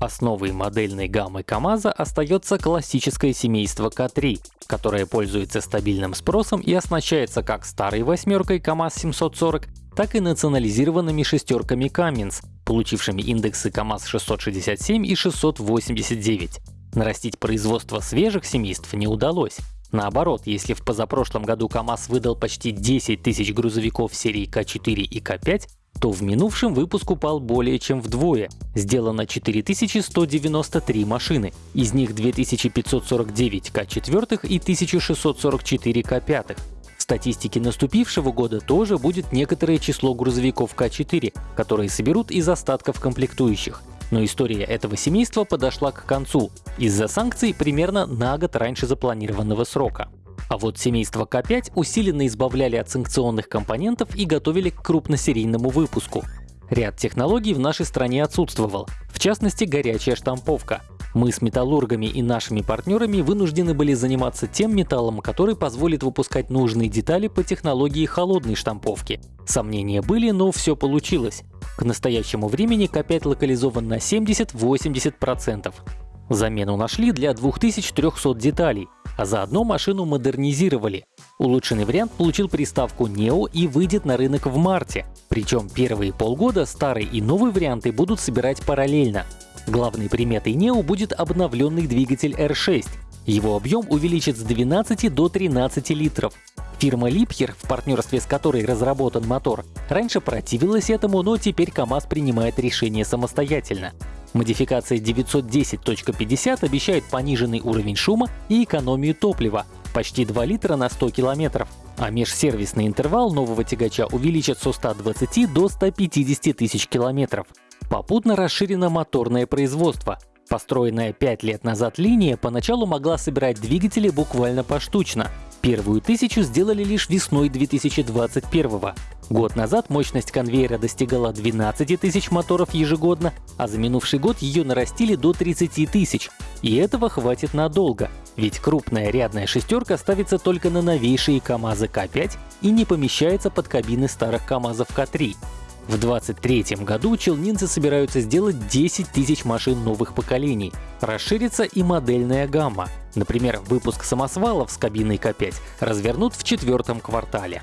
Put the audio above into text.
Основой модельной гаммы КАМАЗа остается классическое семейство К3, которое пользуется стабильным спросом и оснащается как старой восьмеркой КАМАЗ-740, так и национализированными шестерками Cummins, получившими индексы КАМАЗ-667 и 689. Нарастить производство свежих семейств не удалось. Наоборот, если в позапрошлом году КАМАЗ выдал почти 10 тысяч грузовиков серии К4 и К5, то в минувшем выпуск упал более чем вдвое. Сделано 4193 машины, из них 2549 К4 и 1644 К5. В статистике наступившего года тоже будет некоторое число грузовиков К4, которые соберут из остатков комплектующих. Но история этого семейства подошла к концу из-за санкций примерно на год раньше запланированного срока. А вот семейство К5 усиленно избавляли от санкционных компонентов и готовили к крупносерийному выпуску. Ряд технологий в нашей стране отсутствовал, в частности горячая штамповка. Мы с металлургами и нашими партнерами вынуждены были заниматься тем металлом, который позволит выпускать нужные детали по технологии холодной штамповки. Сомнения были, но все получилось. К настоящему времени К5 локализован на 70-80%. Замену нашли для 2300 деталей, а заодно машину модернизировали. Улучшенный вариант получил приставку Neo и выйдет на рынок в марте. Причем первые полгода старый и новый варианты будут собирать параллельно. Главной приметой Neo будет обновленный двигатель R6. Его объем увеличит с 12 до 13 литров. Фирма Liebherr, в партнерстве с которой разработан мотор, раньше противилась этому, но теперь КАМАЗ принимает решение самостоятельно. Модификация 910.50 обещает пониженный уровень шума и экономию топлива — почти 2 литра на 100 километров, а межсервисный интервал нового тягача увеличат со 120 до 150 тысяч километров. Попутно расширено моторное производство. Построенная 5 лет назад линия поначалу могла собирать двигатели буквально поштучно. Первую тысячу сделали лишь весной 2021 -го. Год назад мощность конвейера достигала 12 тысяч моторов ежегодно, а за минувший год ее нарастили до 30 тысяч. И этого хватит надолго, ведь крупная рядная шестерка ставится только на новейшие КАМАЗы К5 и не помещается под кабины старых КАМАЗов К3. В 2023 году челнинцы собираются сделать 10 тысяч машин новых поколений. Расширится и модельная гамма. Например, выпуск самосвалов с кабиной К5 развернут в четвертом квартале.